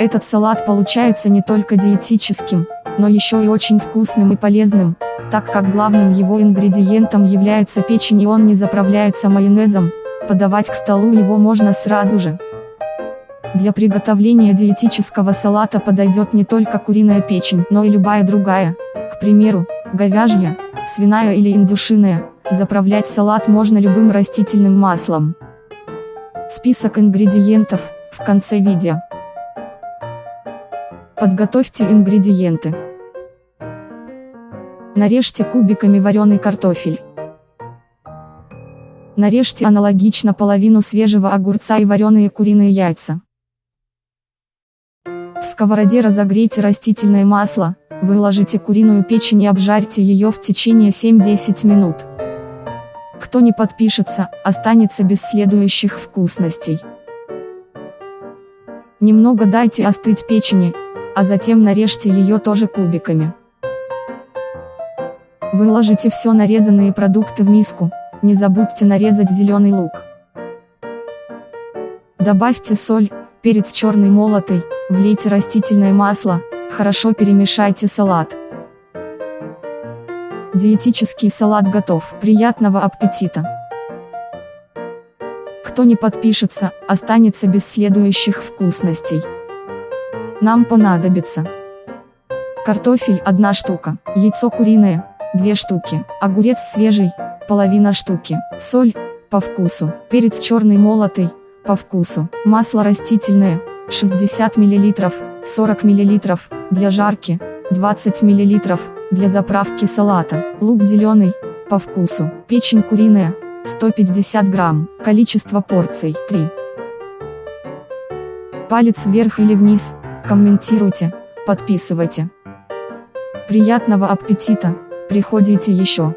Этот салат получается не только диетическим, но еще и очень вкусным и полезным, так как главным его ингредиентом является печень и он не заправляется майонезом, подавать к столу его можно сразу же. Для приготовления диетического салата подойдет не только куриная печень, но и любая другая, к примеру, говяжья, свиная или индюшиная, заправлять салат можно любым растительным маслом. Список ингредиентов, в конце видео. Подготовьте ингредиенты. Нарежьте кубиками вареный картофель. Нарежьте аналогично половину свежего огурца и вареные куриные яйца. В сковороде разогрейте растительное масло, выложите куриную печень и обжарьте ее в течение 7-10 минут. Кто не подпишется, останется без следующих вкусностей. Немного дайте остыть печени, а затем нарежьте ее тоже кубиками. Выложите все нарезанные продукты в миску, не забудьте нарезать зеленый лук. Добавьте соль, перец черный молотый, влейте растительное масло, хорошо перемешайте салат. Диетический салат готов, приятного аппетита! Кто не подпишется, останется без следующих вкусностей. Нам понадобится картофель 1 штука, яйцо куриное 2 штуки, огурец свежий половина штуки, соль по вкусу, перец черный молотый по вкусу, масло растительное 60 мл, 40 мл для жарки, 20 мл для заправки салата, лук зеленый по вкусу, печень куриная 150 грамм, количество порций 3. Палец вверх или вниз комментируйте, подписывайте. Приятного аппетита, приходите еще.